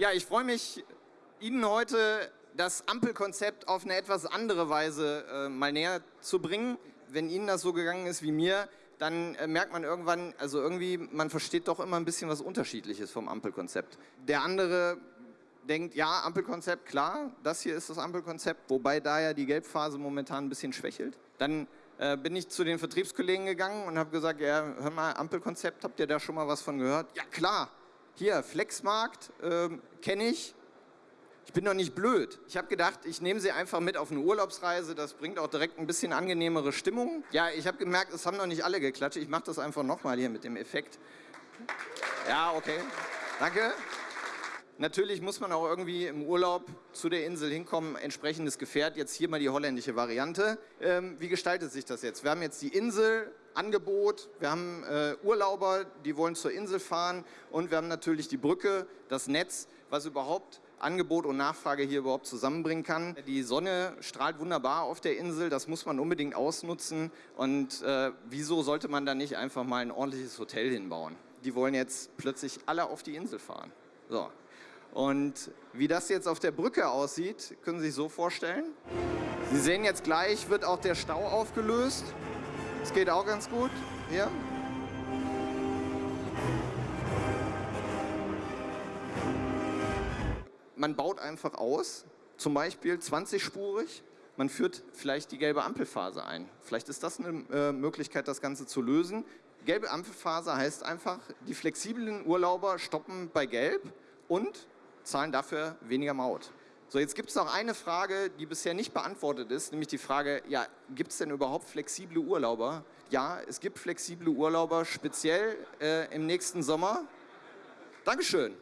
Ja, ich freue mich, Ihnen heute das Ampelkonzept auf eine etwas andere Weise äh, mal näher zu bringen. Wenn Ihnen das so gegangen ist wie mir, dann äh, merkt man irgendwann, also irgendwie, man versteht doch immer ein bisschen was Unterschiedliches vom Ampelkonzept. Der andere denkt, ja, Ampelkonzept, klar, das hier ist das Ampelkonzept, wobei da ja die Gelbphase momentan ein bisschen schwächelt. Dann äh, bin ich zu den Vertriebskollegen gegangen und habe gesagt, ja, hör mal, Ampelkonzept, habt ihr da schon mal was von gehört? Ja, klar, hier, Flexmarkt, äh, kenne ich, ich bin doch nicht blöd. Ich habe gedacht, ich nehme sie einfach mit auf eine Urlaubsreise. Das bringt auch direkt ein bisschen angenehmere Stimmung. Ja, ich habe gemerkt, es haben noch nicht alle geklatscht. Ich mache das einfach nochmal hier mit dem Effekt. Ja, okay. Danke. Natürlich muss man auch irgendwie im Urlaub zu der Insel hinkommen, entsprechendes Gefährt. Jetzt hier mal die holländische Variante. Ähm, wie gestaltet sich das jetzt? Wir haben jetzt die Insel, Angebot, wir haben äh, Urlauber, die wollen zur Insel fahren und wir haben natürlich die Brücke, das Netz, was überhaupt Angebot und Nachfrage hier überhaupt zusammenbringen kann. Die Sonne strahlt wunderbar auf der Insel, das muss man unbedingt ausnutzen. Und äh, wieso sollte man da nicht einfach mal ein ordentliches Hotel hinbauen? Die wollen jetzt plötzlich alle auf die Insel fahren. So. Und wie das jetzt auf der Brücke aussieht, können Sie sich so vorstellen. Sie sehen jetzt gleich, wird auch der Stau aufgelöst. Das geht auch ganz gut. Hier. man baut einfach aus, zum Beispiel 20-spurig, man führt vielleicht die gelbe Ampelphase ein. Vielleicht ist das eine äh, Möglichkeit, das Ganze zu lösen. Gelbe Ampelphase heißt einfach, die flexiblen Urlauber stoppen bei Gelb und zahlen dafür weniger Maut. So, jetzt gibt es noch eine Frage, die bisher nicht beantwortet ist, nämlich die Frage, ja, gibt es denn überhaupt flexible Urlauber? Ja, es gibt flexible Urlauber, speziell äh, im nächsten Sommer. Dankeschön.